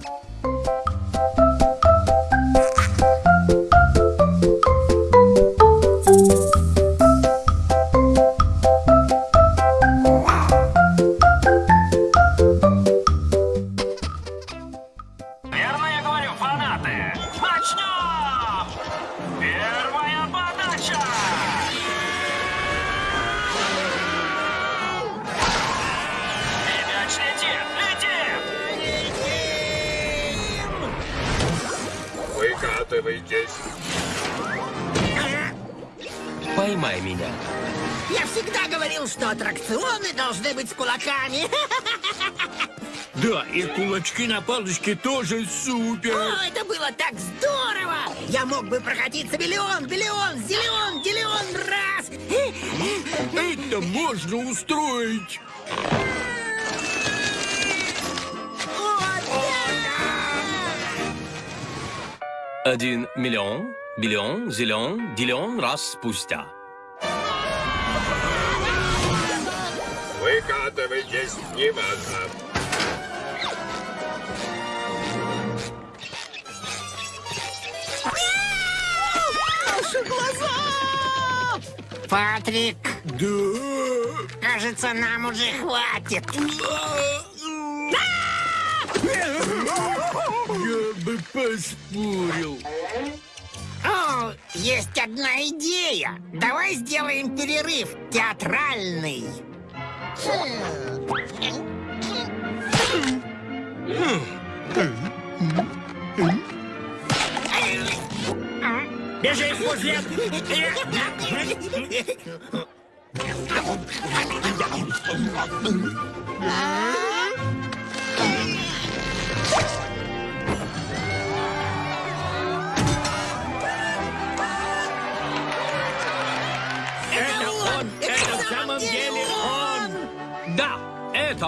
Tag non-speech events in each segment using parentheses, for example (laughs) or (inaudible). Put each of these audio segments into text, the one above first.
감사합니다. Быть с кулаками. (laughs) Да, и кулачки на палочке тоже супер. О, это было так здорово! Я мог бы прокатиться миллион, миллион, зелен, делион раз. Это можно устроить. Один миллион, биллион, зелен, дилион раз спустя. Выкатывайтесь, неважно. Патрик, Да. кажется, нам уже хватит. Я бы поспорил. О, есть одна идея. Давай сделаем перерыв театральный. Běžej, pozvět! Ah!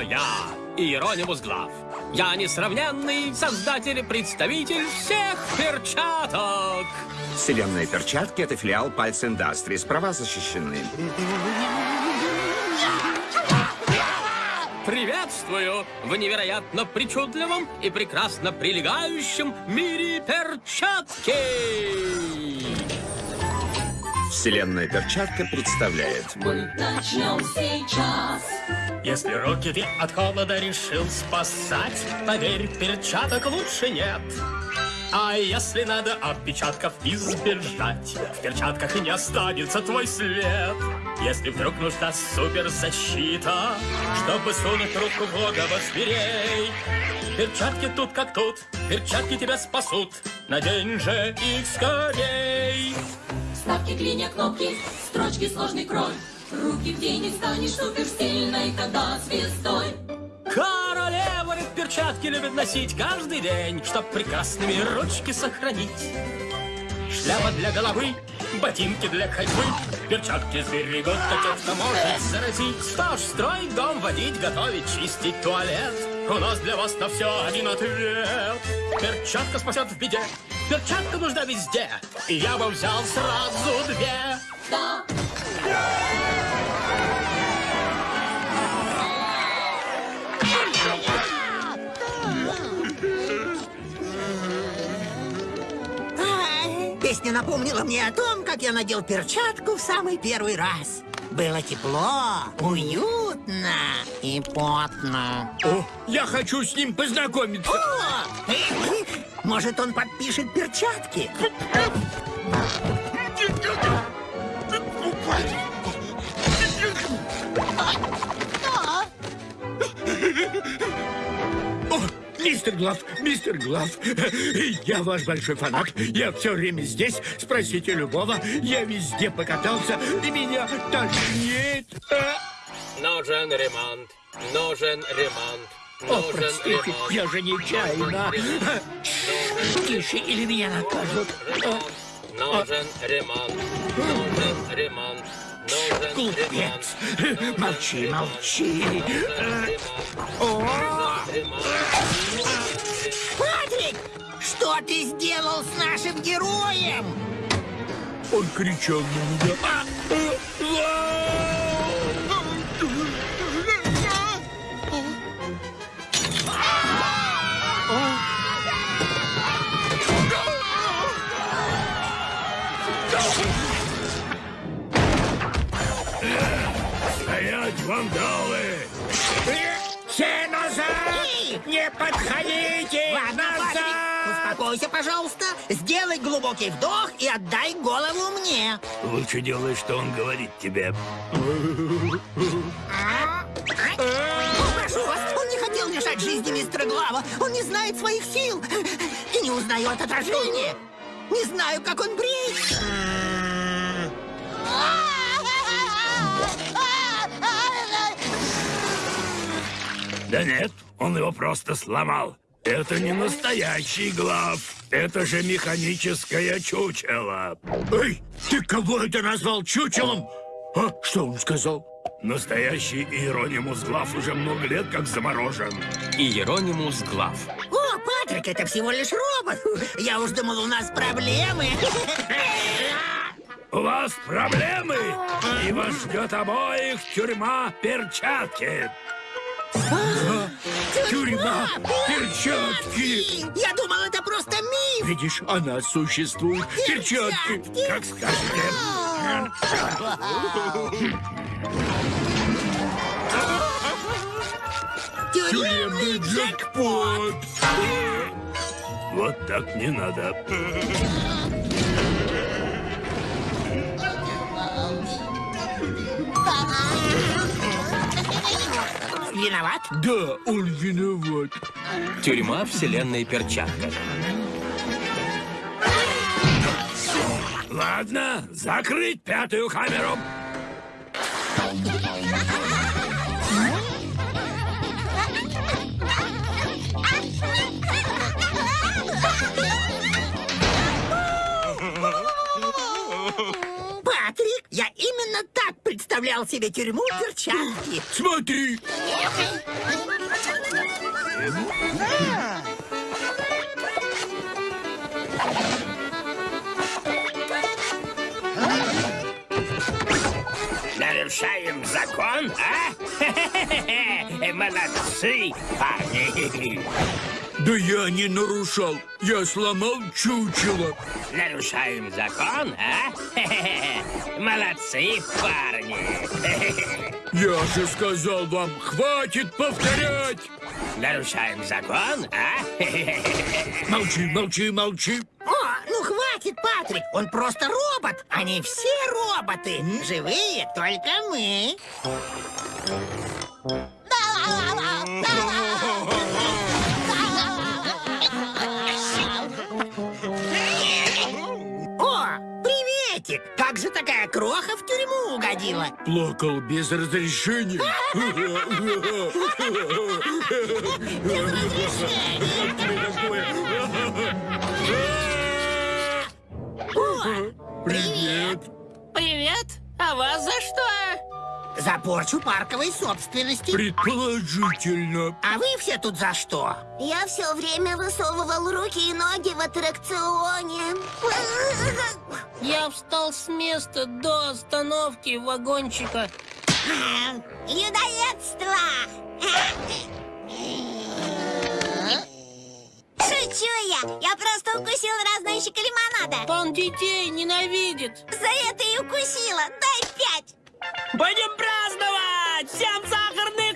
Я, Иеронимус Глав. Я несравненный создатель и представитель всех перчаток. Вселенная перчатки — это филиал Пальц Industries. Права защищены. Приветствую в невероятно причудливом и прекрасно прилегающем мире перчатки. Вселенная перчатка представляет. Мы начнем сейчас. Если руки ты от холода решил спасать, поверь, перчаток лучше нет. А если надо отпечатков избежать, в перчатках и не останется твой след. Если вдруг нужна суперзащита, чтобы сунуть руку в логово зверей, перчатки тут как тут, перчатки тебя спасут, надень же их скорей. Ставки, клинья, кнопки, строчки, сложный крой. Руки в день и станешь суперсильной, когда звездой. Королева ведь перчатки любит носить каждый день, чтоб прекрасными ручки сохранить. Шляпа для головы, ботинки для ходьбы, перчатки сберегут от тех, кто может заразить. Что ж, строить дом, водить, готовить, чистить туалет. У нас для вас на все один ответ. Перчатка спасет в беде. Перчатка нужна везде. И я бы взял сразу две. Да, Песня напомнила мне о том, как я надел перчатку в самый первый раз. Было тепло, уютно и потно. О, я хочу с ним познакомиться. О! Может, он подпишет перчатки? О, мистер Глав, мистер Глав, я ваш большой фанат. Я все время здесь. Спросите любого. Я везде покатался, и меня тошнит. Нужен ремонт. Нужен ремонт. О, простите, я же нечаянно. Тише, или меня накажут. О, Нужен ремонт. Нужен ремонт. Нужен Глупец. Молчи, молчи. Патрик, что ты сделал с нашим героем? Он кричал на меня. Вандалы! Все назад! Не подходите! Ладно, назад! успокойся, пожалуйста. Сделай глубокий вдох и отдай голову мне. Лучше делай, что он говорит тебе. Прошу вас, он не хотел лишать жизни мистера Глава. Он не знает своих сил и не узнает отражение. Не знаю, как он бреет. Да нет, он его просто сломал. Это не настоящий глав. Это же механическое чучело. Эй, ты кого это назвал чучелом? А, что он сказал? Настоящий Иеронимус Глав уже много лет как заморожен. Иеронимус Глав. О, Патрик, это всего лишь робот. Я уж думал, у нас проблемы. У вас проблемы, и вас ждет обоих тюрьма перчатки. А, Тюрьма перчатки. Я думал, это просто миф. Видишь, она существует. Перчатки, как скажете. Тюремный джекпот. Вот так не надо. Виноват? Да, он виноват. Тюрьма вселенной перчатка. Ладно, закрыть пятую камеру. Патрик, я именно так представлял себе тюрьму перчатки. Смотри. Нарушаем закон, а? (laughs) Молодцы, парни. Да я не нарушал. Я сломал чучело. Нарушаем закон, а? (laughs) Молодцы, парни. (laughs) Я же сказал вам, хватит повторять. Нарушаем закон, а? Молчи, молчи, молчи. Хватит, Патрик, он просто робот. Они все роботы. Живые только мы. О, приветик! Как же такая кроха в тюрьму угодила? Плакал без разрешения. (laughs) О, порчу парковой собственности. Предположительно. А вы все тут за что? Я все время высовывал руки и ноги в аттракционе. Я встал с места до остановки вагончика. Людоедство! Шучу я! Я просто укусил разносчика лимонада. Он детей ненавидит. За это и укусила. Дай пять! Будем праздновать! Всем сахарных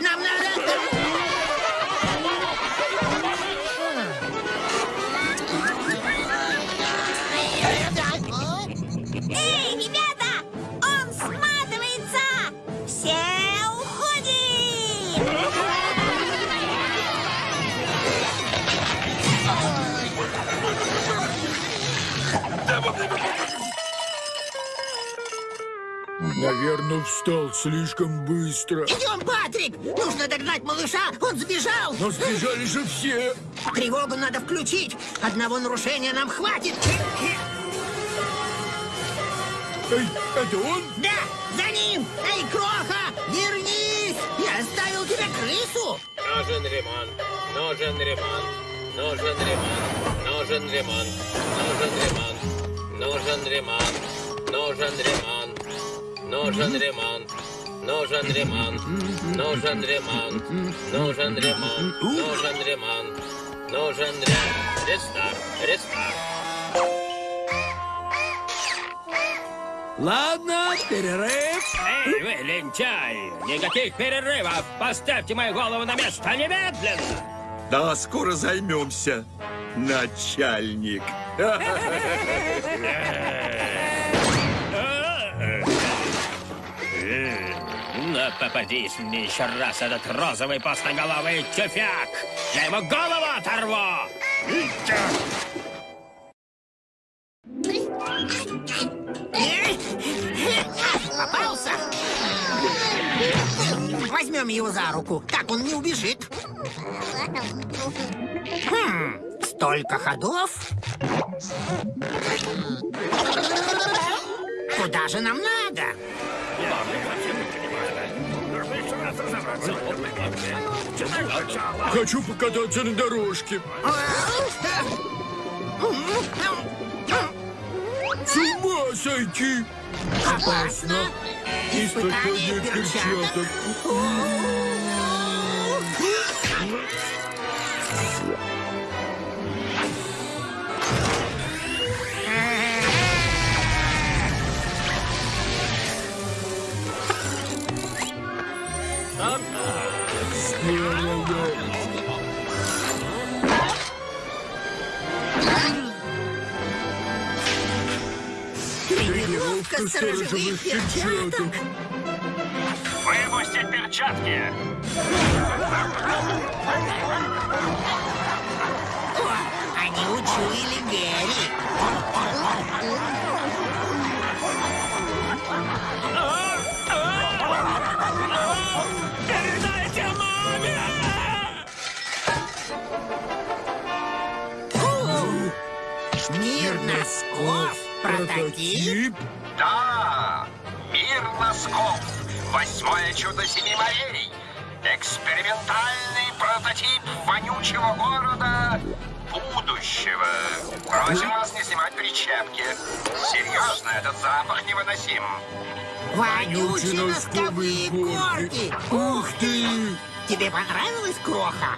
Патрик, нам надо... Наверное, встал слишком быстро. Идем, Патрик! Нужно догнать малыша, он сбежал! Но сбежали же все. Тревогу надо включить! Одного нарушения нам хватит! Эй, это он? Да, за ним! Эй, Кроха, вернись! оставил тебе крысу. Нужен ремонт, нужен ремонт, нужен ремонт, нужен ремонт, нужен ремонт, нужен ремонт, нужен ремонт, нужен ремонт. Нужен ремонт, нужен ремонт, нужен ремонт, нужен ремонт, нужен ремонт. Рестарт, рестарт. Ладно, перерыв. Эй, вы, лентяй! Никаких перерывов! Поставьте мою голову на место немедленно! Да, скоро займемся, начальник. (laughs) Но попадись мне еще раз этот розовый постноголовый тюфяк! Я ему голову оторву! Попался. Возьмем его за руку. Так он не убежит. Хм, столько ходов. Куда же нам надо? Хочу покататься на дорожке. С ума сойти! Опасно. Испытание перчаток. Сторожевых перчаток. Выпустить перчатки! О, они учуяли Гэри. Передайте маме! Мир носков. Прототип. Мир носков. Восьмое чудо семи морей. Экспериментальный прототип вонючего города будущего. Просим вас не снимать причепки. Серьезно, этот запах невыносим. Вонючие носковые горки. Ух ты! Тебе понравилась кроха?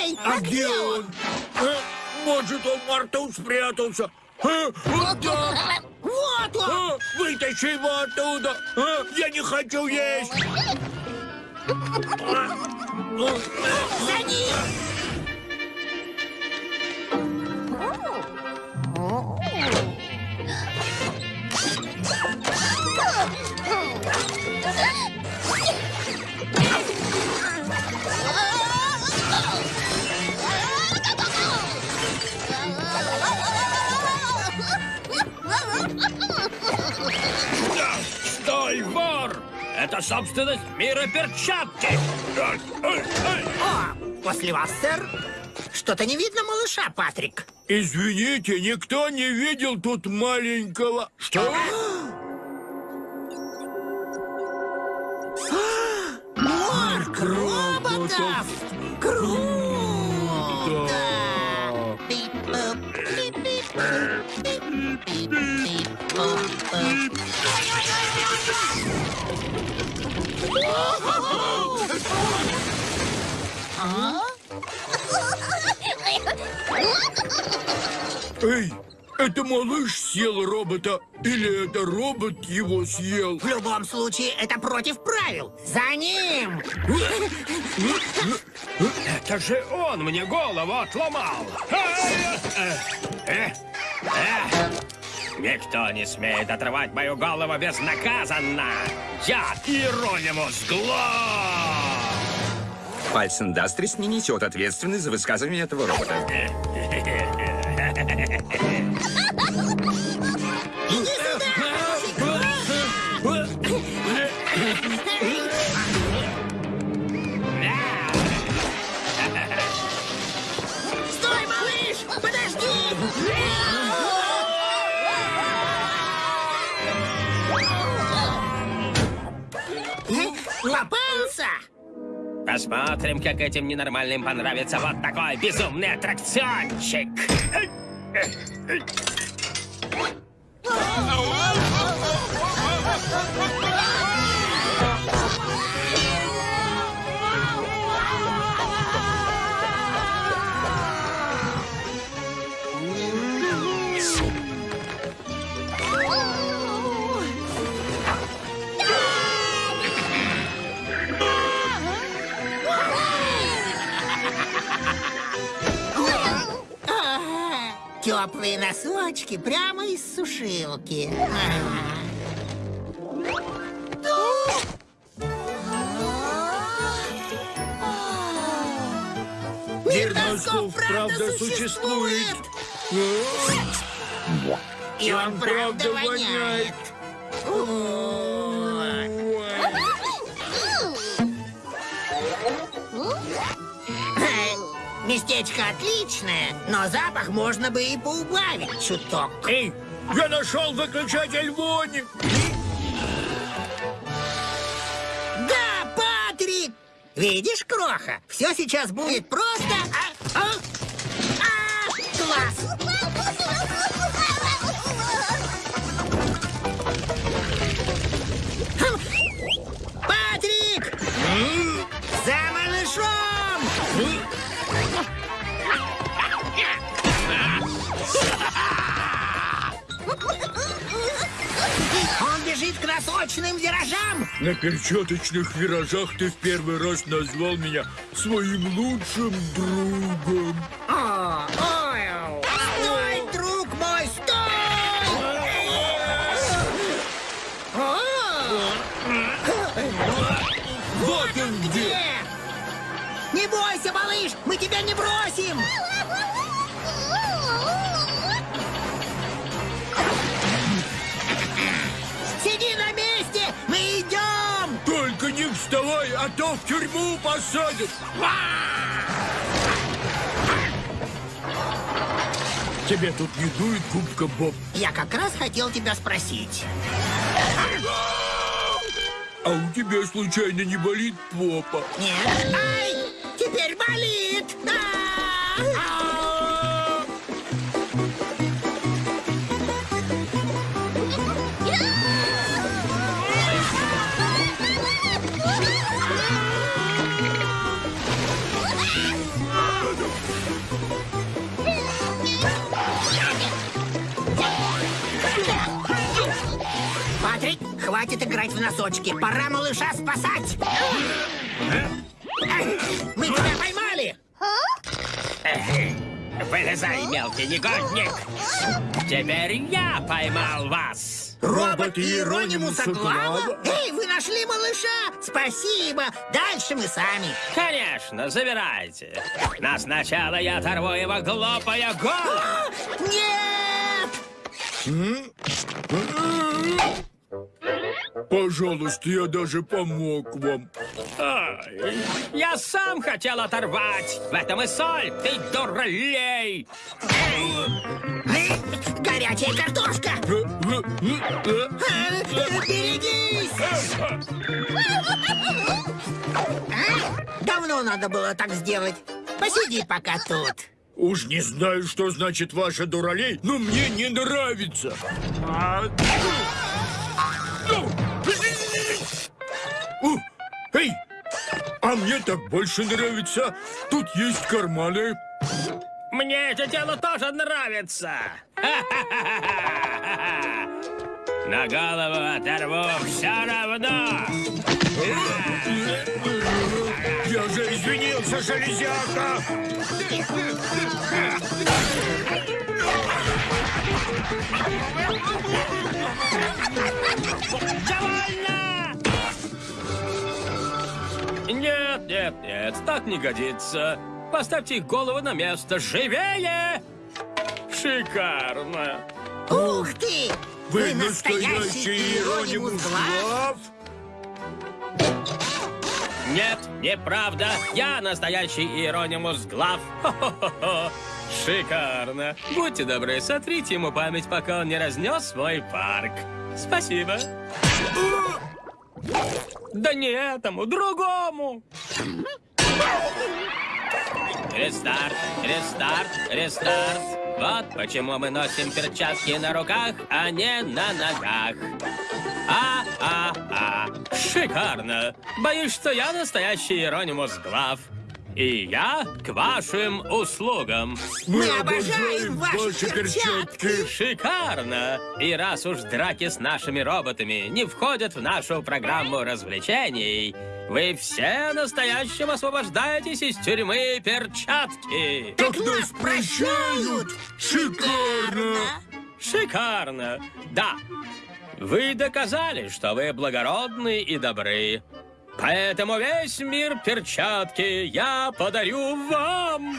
Эй, А где он? Э, Может, он в морту спрятался? Э, Вот (laughs) да! Вот он! Э, Вытащи его оттуда! Э, Я не хочу есть! (laughs) За ним! Это собственность мира перчатки! О, после вас, сэр. Что-то не видно малыша, Патрик. Извините, никто не видел тут маленького... Что? Эй, это малыш съел робота, или это робот его съел? В любом случае, это против правил. За ним! Это же он мне голову отломал! Никто не смеет отрывать мою голову безнаказанно! Я Иеронимус Глав! Пальц Индастрис не несет ответственность за высказывание этого робота. (laughs) Посмотрим, как этим ненормальным понравится вот такой безумный аттракциончик. Теплые носочки прямо из сушилки. Мир носков правда существует. И он правда воняет. Местечко отличное, но запах можно бы и поубавить чуток. Эй, я нашел выключатель вони. Да, Патрик! Видишь, Кроха, все сейчас будет просто... На перчаточных виражах ты в первый раз назвал меня своим лучшим другом. О, ой, Стой, друг мой, стой! Вот он! Где? Не бойся, малыш, мы тебя не бросим! А то в тюрьму посадят. Тебе тут не дует губка Боб, Я как раз хотел тебя спросить. а у тебя случайно не болит попа? Нет? Ай! Теперь болит! А! Хватит играть в носочки. Пора малыша спасать. Мы тебя поймали! Вылезай, мелкий негодник. Теперь я поймал вас. Робот Иеронимуса? Глава? Эй, вы нашли малыша! Спасибо! Дальше мы сами. Конечно, забирайте. Но сначала я оторву его глупое голову. А, Нет! Пожалуйста, я даже помог вам. Ай, я сам хотел оторвать. В этом и соль, ты дуралей. Горячая картошка! А, Берегись! А? Давно надо было так сделать. Посиди пока тут. Уж не знаю, что значит ваша дуралей, но мне не нравится. А, у, Эй, а мне так больше нравится. Тут есть карманы. Мне это дело тоже нравится. (laughs) На голову оторву все равно. Я же извинился, железяка. Довольно! Нет, нет, нет, так не годится. Поставьте их головы на место. Живее! Шикарно. Ух ты! Вы настоящий Иеронимус Глав? Нет, неправда. Я настоящий Иеронимус Глав. Хо-хо-хо. Шикарно. Будьте добры, сотрите ему память, пока он не разнес свой парк. Спасибо. Да не этому, другому. Рестарт, рестарт, рестарт. Вот почему мы носим перчатки на руках, а не на ногах. А-а-а. Шикарно. Боюсь, что я настоящий Иеронимус Глав. И я к вашим услугам. Мы обожаем ваши перчатки. Шикарно! И раз уж драки с нашими роботами не входят в нашу программу развлечений, вы все настоящим освобождаетесь из тюрьмы перчатки. Так нас прощают. Шикарно! Шикарно! Да, вы доказали, что вы благородны и добры. Поэтому весь мир перчатки я подарю вам.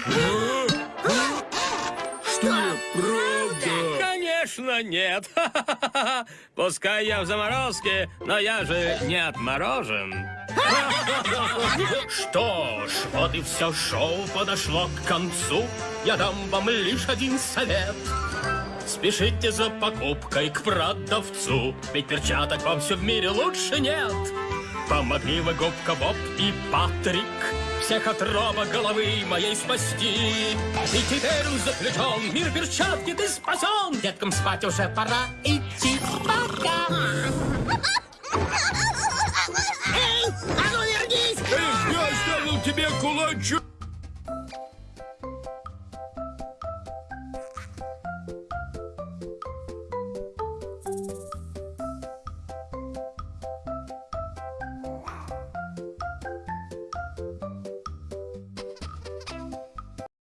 Что? Правда? Конечно, нет. (laughs) Пускай я в заморозке, но я же не отморожен. (laughs) Что ж, вот и все шоу подошло к концу. Я дам вам лишь один совет. Спешите за покупкой к продавцу, ведь перчаток вам все в мире лучше нет. Помогли вы губка Боб и Патрик Всех от роба головы моей спасти И теперь заплетен мир перчатки ты спасен Деткам спать уже пора идти пока Эй, а ну вернись! Эй, я оставил тебе кулачок!